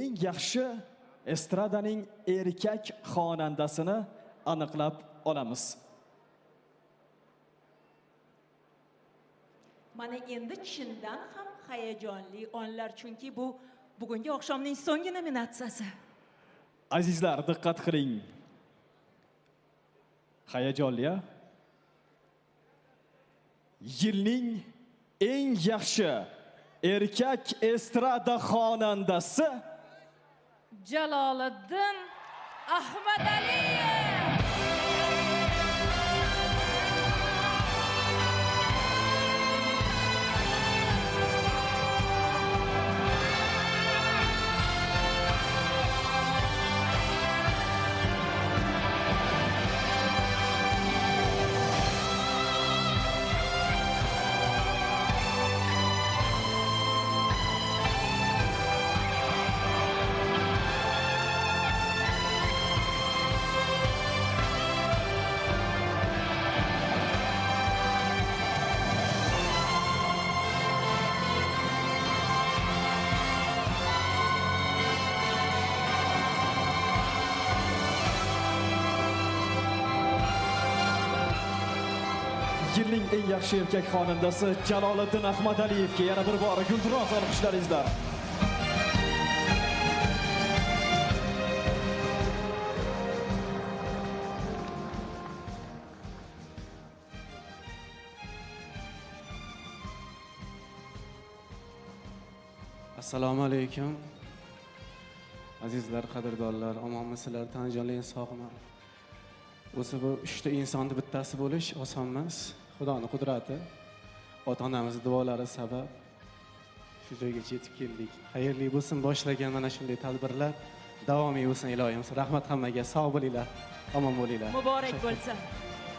eng yaxshi estradaning erkak xonandasini aniqlab olamiz. Mana endi chindan ham hayajonli onlar chunki bu bugungi oqshomning so'nggi nominatsiyasi. Azizlar, diqqat qiling. Hayajonli a? Yilning eng yaxshi erkak estrada xonandasi Jaloliddin Ahmadaliyev. Yilning eng yaxshi erkak xonandasi Jaloliddin Ahmadaliyevga yana bir bor gulduros olqishlaringizlar. assalomu alaykum azizlar qadrdonlar omonmisizlar tanijonlar sog'man o'zi bu uchta insonni bittasi bo'lish oson emas. Xudoni qudrati ota onamizni duolari sabab shu joygacha yetib keldik. Xayrli bo'lsin boshlagan mana shunday tadbirlar davomiy bo'lsin iloyim. Rahmat hammaga sog' bo'linglar omon bo'linglar. Muborak bo'lsin.